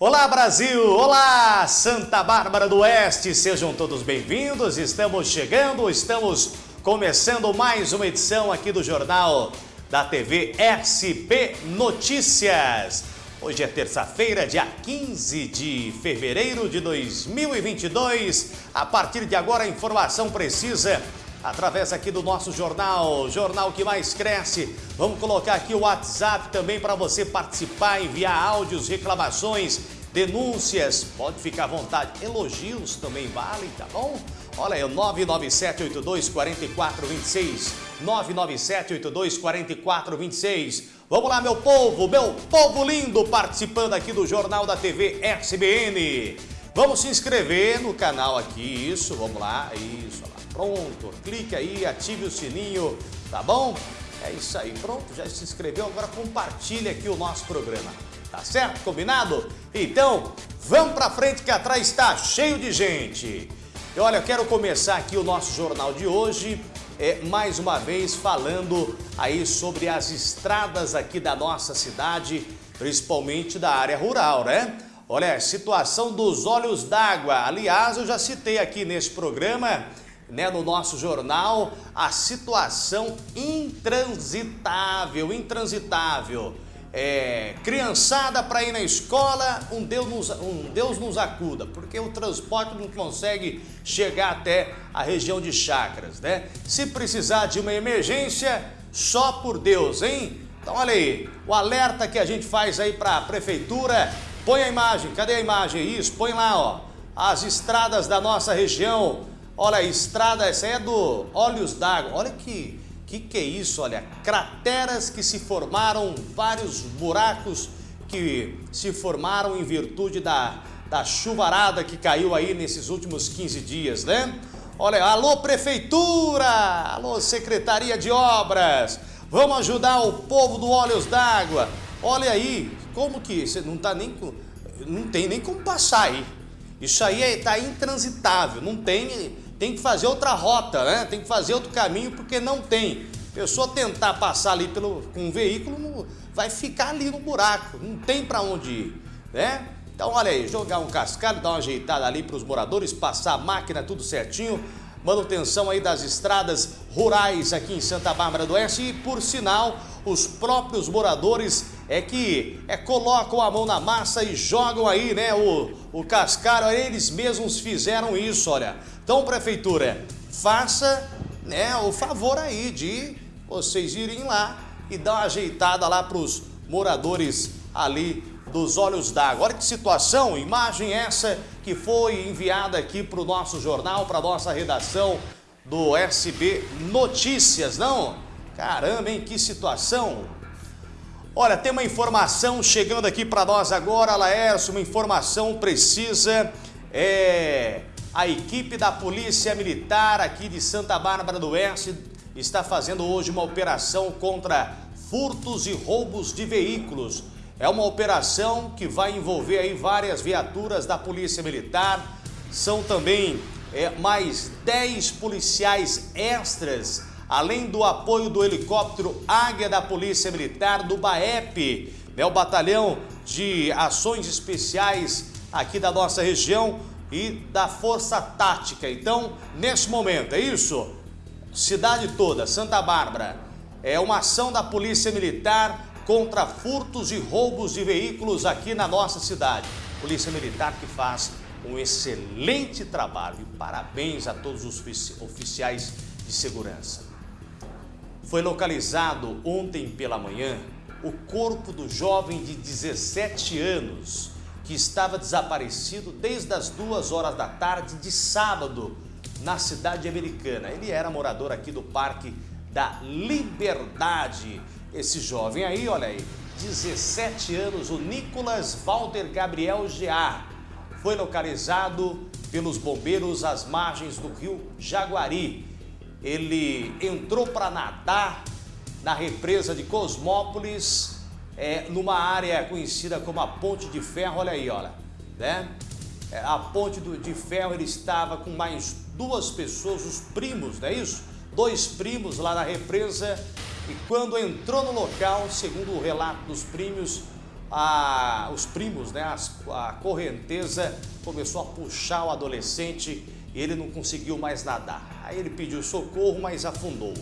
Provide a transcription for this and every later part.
Olá Brasil, olá Santa Bárbara do Oeste, sejam todos bem-vindos, estamos chegando, estamos começando mais uma edição aqui do Jornal da TV SP Notícias. Hoje é terça-feira, dia 15 de fevereiro de 2022. A partir de agora, a informação precisa através aqui do nosso jornal, jornal que mais cresce. Vamos colocar aqui o WhatsApp também para você participar, enviar áudios, reclamações, denúncias. Pode ficar à vontade. Elogios também valem, tá bom? Olha aí, 997824426. 997824426. Vamos lá, meu povo, meu povo lindo, participando aqui do Jornal da TV SBN. Vamos se inscrever no canal aqui, isso, vamos lá, isso, lá. Pronto, clique aí, ative o sininho, tá bom? É isso aí, pronto, já se inscreveu, agora compartilha aqui o nosso programa. Tá certo? Combinado? Então, vamos pra frente que atrás está cheio de gente. E olha, eu quero começar aqui o nosso jornal de hoje, é, mais uma vez falando aí sobre as estradas aqui da nossa cidade, principalmente da área rural, né? Olha, situação dos olhos d'água. Aliás, eu já citei aqui nesse programa né, no nosso jornal a situação intransitável, intransitável. É, criançada para ir na escola, um Deus, nos, um Deus nos acuda, porque o transporte não consegue chegar até a região de Chacras, né? Se precisar de uma emergência, só por Deus, hein? Então olha aí, o alerta que a gente faz aí para a prefeitura, põe a imagem, cadê a imagem? Isso, põe lá, ó, as estradas da nossa região, Olha, estrada, essa é do Olhos d'Água. Olha que, que que é isso, olha. Crateras que se formaram, vários buracos que se formaram em virtude da, da chuvarada que caiu aí nesses últimos 15 dias, né? Olha, alô Prefeitura, alô Secretaria de Obras, vamos ajudar o povo do Olhos d'Água. Olha aí, como que você não tá nem não tem nem como passar aí. Isso aí é, intransitável, não tem tem que fazer outra rota, né? Tem que fazer outro caminho porque não tem. Pessoa tentar passar ali pelo, com um veículo, vai ficar ali no buraco, não tem para onde ir, né? Então olha aí, jogar um cascalho, dar uma ajeitada ali para os moradores, passar a máquina tudo certinho, manutenção aí das estradas rurais aqui em Santa Bárbara do Oeste e por sinal, os próprios moradores é que é, colocam a mão na massa e jogam aí, né, o, o cascalho, eles mesmos fizeram isso, olha. Então, prefeitura, faça né, o favor aí de vocês irem lá e dar uma ajeitada lá para os moradores ali dos Olhos d'Água. Olha que situação, imagem essa que foi enviada aqui para o nosso jornal, para a nossa redação do SB Notícias, não? Caramba, hein, que situação! Olha, tem uma informação chegando aqui para nós agora, Laércio, uma informação precisa, é a equipe da Polícia Militar aqui de Santa Bárbara do Oeste está fazendo hoje uma operação contra furtos e roubos de veículos. É uma operação que vai envolver aí várias viaturas da Polícia Militar. São também é, mais 10 policiais extras, além do apoio do helicóptero Águia da Polícia Militar, do BAEP, né, o Batalhão de Ações Especiais aqui da nossa região e da força tática. Então, nesse momento, é isso? Cidade toda, Santa Bárbara, é uma ação da Polícia Militar contra furtos e roubos de veículos aqui na nossa cidade. Polícia Militar que faz um excelente trabalho e parabéns a todos os oficiais de segurança. Foi localizado ontem pela manhã o corpo do jovem de 17 anos que estava desaparecido desde as duas horas da tarde de sábado na cidade americana. Ele era morador aqui do Parque da Liberdade. Esse jovem aí, olha aí, 17 anos, o Nicolas Walter Gabriel Gear, foi localizado pelos bombeiros às margens do rio Jaguari. Ele entrou para nadar na represa de Cosmópolis é, numa área conhecida como a Ponte de Ferro, olha aí, olha, né? É, a Ponte do, de Ferro, ele estava com mais duas pessoas, os primos, não é isso? Dois primos lá na represa e quando entrou no local, segundo o relato dos primos, a, os primos, né, a correnteza começou a puxar o adolescente ele não conseguiu mais nadar. Aí ele pediu socorro, mas afundou.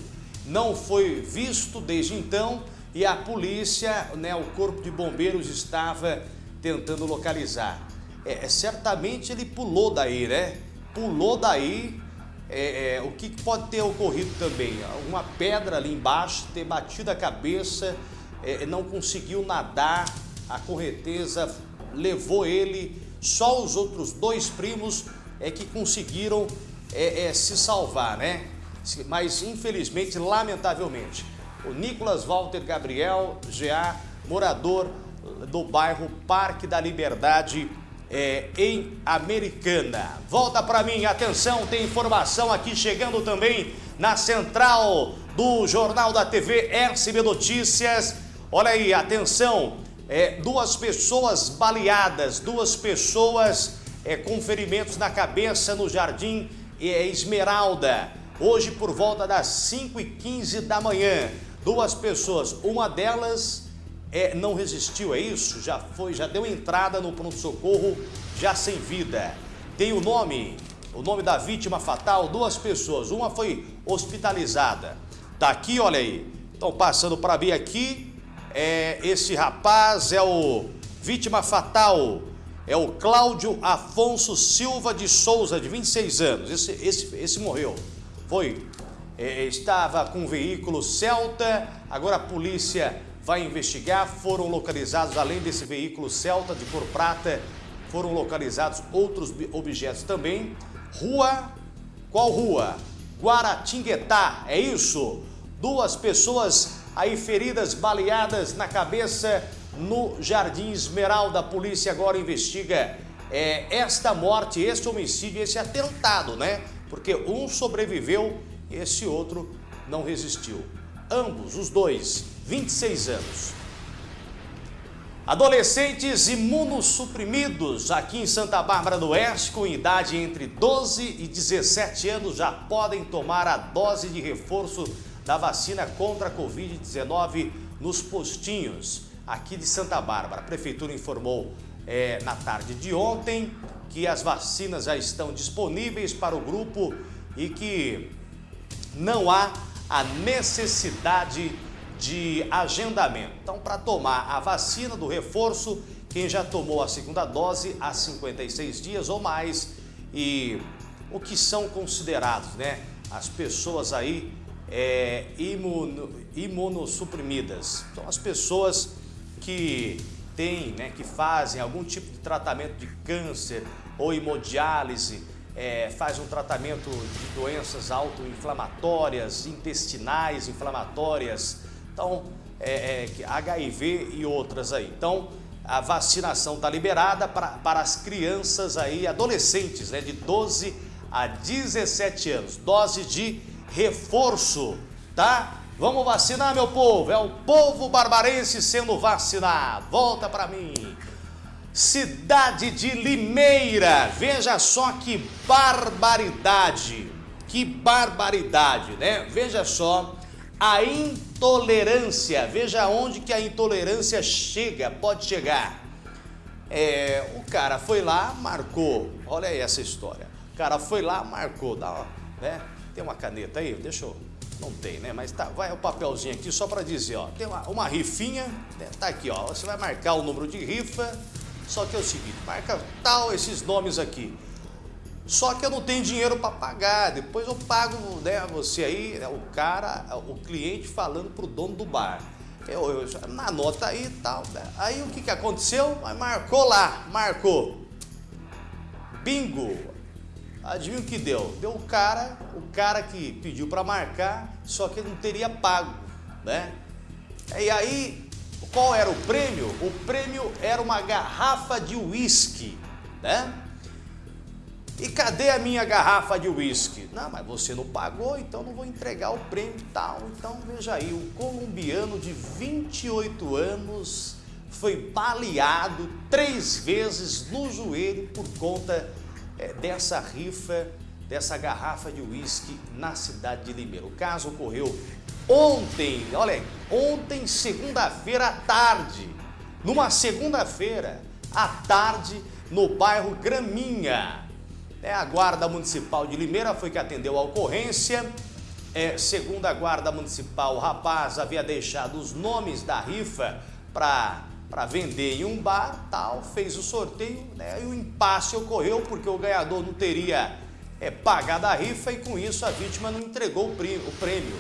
Não foi visto desde então e a polícia, né, o corpo de bombeiros estava tentando localizar. É, é certamente ele pulou daí, né? Pulou daí. É, é, o que pode ter ocorrido também? Uma pedra ali embaixo, ter batido a cabeça, é, não conseguiu nadar, a correnteza levou ele, só os outros dois primos é que conseguiram é, é, se salvar, né? Mas infelizmente, lamentavelmente, o Nicolas Walter Gabriel, GA, morador do bairro Parque da Liberdade, é, em Americana. Volta para mim, atenção, tem informação aqui chegando também na central do Jornal da TV RCB Notícias. Olha aí, atenção, é, duas pessoas baleadas, duas pessoas é, com ferimentos na cabeça no Jardim é, Esmeralda. Hoje por volta das 5 e 15 da manhã, duas pessoas, uma delas é, não resistiu, é isso? Já foi, já deu entrada no pronto-socorro, já sem vida. Tem o nome, o nome da vítima fatal, duas pessoas, uma foi hospitalizada. Tá aqui, olha aí. Estão passando para mim aqui, é, esse rapaz é o vítima fatal, é o Cláudio Afonso Silva de Souza, de 26 anos. Esse, esse, esse morreu. Foi, é, estava com um veículo Celta, agora a polícia vai investigar. Foram localizados, além desse veículo Celta de cor prata, foram localizados outros objetos também. Rua, qual rua? Guaratinguetá, é isso? Duas pessoas aí feridas baleadas na cabeça no Jardim Esmeralda. A polícia agora investiga é, esta morte, este homicídio, esse atentado, né? Porque um sobreviveu e esse outro não resistiu. Ambos, os dois, 26 anos. Adolescentes imunossuprimidos aqui em Santa Bárbara do Oeste, com idade entre 12 e 17 anos, já podem tomar a dose de reforço da vacina contra a Covid-19 nos postinhos aqui de Santa Bárbara. A Prefeitura informou é, na tarde de ontem que as vacinas já estão disponíveis para o grupo e que não há a necessidade de agendamento. Então, para tomar a vacina do reforço, quem já tomou a segunda dose há 56 dias ou mais e o que são considerados, né? As pessoas aí é, imuno, imunossuprimidas. Então, as pessoas que têm, né, que fazem algum tipo de tratamento de câncer ou hemodiálise, é, faz um tratamento de doenças autoinflamatórias, intestinais inflamatórias, então é, é, HIV e outras aí. Então a vacinação está liberada para, para as crianças aí, adolescentes, né, de 12 a 17 anos, dose de reforço, tá? Vamos vacinar, meu povo, é o povo barbarense sendo vacinado, volta para mim. Cidade de Limeira, veja só que barbaridade, que barbaridade, né? Veja só a intolerância, veja onde que a intolerância chega, pode chegar. É, o cara foi lá, marcou, olha aí essa história. O cara foi lá, marcou, dá, né? Tem uma caneta aí? Deixa eu... Não tem, né? Mas tá, vai o papelzinho aqui só para dizer, ó. Tem uma, uma rifinha, né? tá aqui, ó. Você vai marcar o número de rifa, só que é o seguinte, marca tal esses nomes aqui. Só que eu não tenho dinheiro para pagar, depois eu pago, né, você aí, né, o cara, o cliente falando pro dono do bar. Eu, eu na nota aí e tal. Né? Aí o que que aconteceu? Marcou lá, marcou. Bingo, Adivinha o que deu? Deu o cara, o cara que pediu para marcar, só que não teria pago, né? E aí, qual era o prêmio? O prêmio era uma garrafa de uísque, né? E cadê a minha garrafa de uísque? Não, mas você não pagou, então não vou entregar o prêmio tal. Então veja aí, um colombiano de 28 anos foi baleado três vezes no joelho por conta é, dessa rifa, dessa garrafa de uísque na cidade de Limeira. O caso ocorreu ontem, olha aí, ontem, segunda-feira à tarde. numa segunda-feira, à tarde, no bairro Graminha. É, a Guarda Municipal de Limeira foi que atendeu a ocorrência. É, segundo a Guarda Municipal, o rapaz havia deixado os nomes da rifa para vender em um bar, tal, fez o sorteio né, e o impasse ocorreu porque o ganhador não teria é, pagado a rifa e com isso a vítima não entregou o prêmio.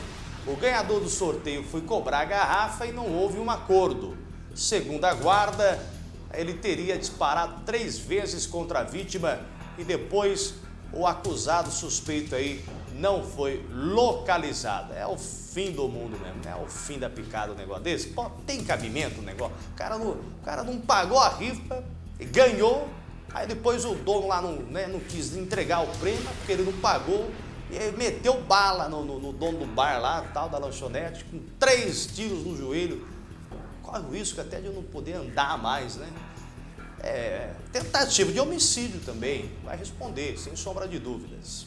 O ganhador do sorteio foi cobrar a garrafa e não houve um acordo. Segundo a guarda, ele teria disparado três vezes contra a vítima e depois o acusado suspeito aí não foi localizado. É o fim do mundo mesmo, é o fim da picada o negócio desse. Pô, tem cabimento o negócio? O cara não, o cara não pagou a rifa, ganhou, aí depois o dono lá não, né, não quis entregar o prêmio porque ele não pagou e aí meteu bala no, no, no, dono do bar lá, tal, da lanchonete, com três tiros no joelho. Corre o risco até de eu não poder andar mais, né? É, tentativa de homicídio também, vai responder, sem sombra de dúvidas.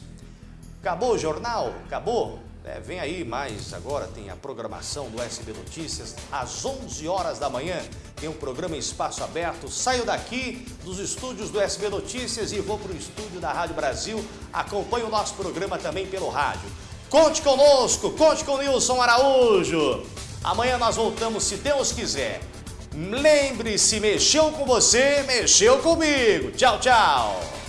Acabou o jornal? Acabou? É, vem aí mais agora, tem a programação do SB Notícias, às 11 horas da manhã, tem um programa em espaço aberto. Saio daqui dos estúdios do SB Notícias e vou para o estúdio da Rádio Brasil. Acompanhe o nosso programa também pelo rádio. Conte conosco, conte com Nilson Araújo. Amanhã nós voltamos, se Deus quiser. Lembre-se, mexeu com você, mexeu comigo. Tchau, tchau.